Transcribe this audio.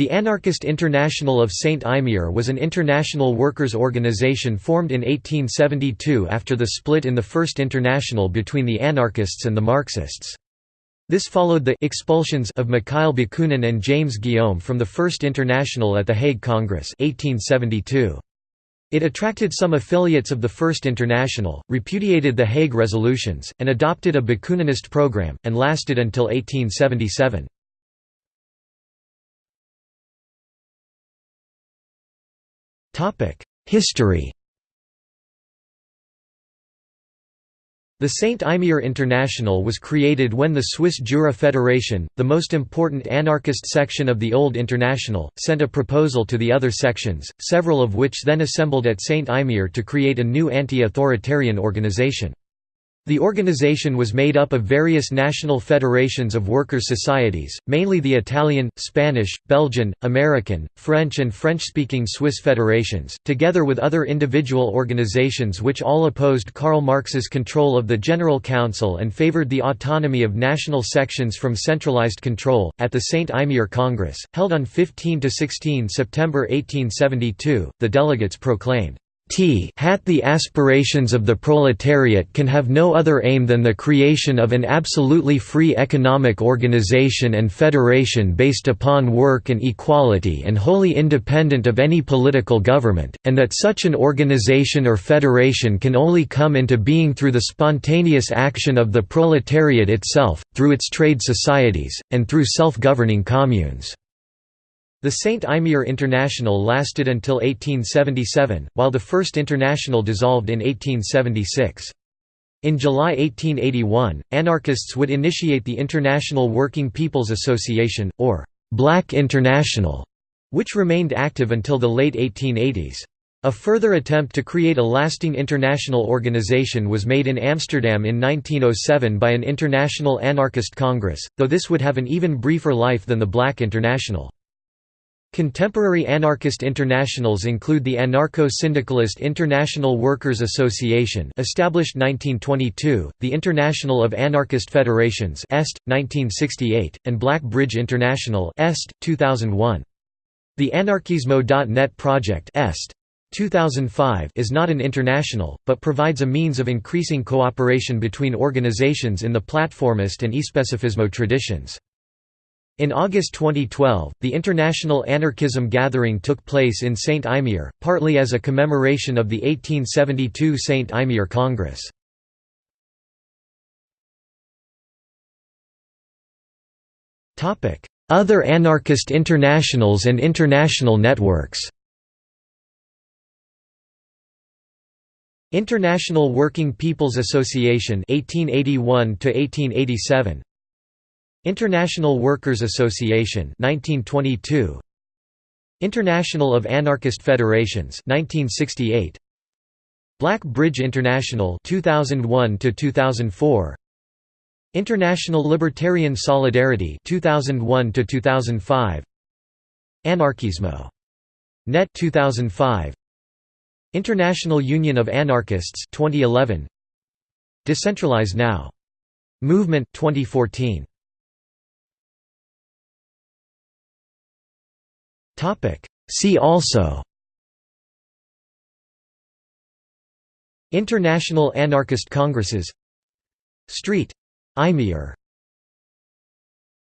The Anarchist International of St. Imier was an international workers' organization formed in 1872 after the split in the First International between the anarchists and the Marxists. This followed the expulsions of Mikhail Bakunin and James Guillaume from the First International at the Hague Congress 1872. It attracted some affiliates of the First International, repudiated the Hague resolutions, and adopted a Bakuninist program, and lasted until 1877. History The Saint Imier International was created when the Swiss Jura Federation, the most important anarchist section of the old International, sent a proposal to the other sections, several of which then assembled at Saint Imier to create a new anti-authoritarian organization. The organization was made up of various national federations of workers' societies, mainly the Italian, Spanish, Belgian, American, French and French-speaking Swiss federations, together with other individual organizations which all opposed Karl Marx's control of the General Council and favored the autonomy of national sections from centralized control. At the St. Imier Congress, held on 15 to 16 September 1872, the delegates proclaimed, T hat the aspirations of the proletariat can have no other aim than the creation of an absolutely free economic organization and federation based upon work and equality and wholly independent of any political government, and that such an organization or federation can only come into being through the spontaneous action of the proletariat itself, through its trade societies, and through self-governing communes. The Saint Imier International lasted until 1877, while the First International dissolved in 1876. In July 1881, anarchists would initiate the International Working People's Association, or Black International, which remained active until the late 1880s. A further attempt to create a lasting international organization was made in Amsterdam in 1907 by an International Anarchist Congress, though this would have an even briefer life than the Black International. Contemporary anarchist internationals include the Anarcho-Syndicalist International Workers Association established 1922, the International of Anarchist Federations Est, 1968, and Black Bridge International Est, 2001. The Anarkismo.net project Est, 2005 is not an international, but provides a means of increasing cooperation between organizations in the platformist and especifismo traditions. In August 2012, the International Anarchism Gathering took place in St. Imier, partly as a commemoration of the 1872 St. Imier Congress. Other anarchist internationals and international networks International Working People's Association 1881 1887 International Workers Association 1922 International of Anarchist Federations 1968 Black Bridge International 2001 to 2004 International Libertarian Solidarity 2001 to 2005 Anarkismo. Net 2005 International Union of Anarchists 2011 Decentralize Now. Movement 2014 See also. International Anarchist Congresses. Street. Imier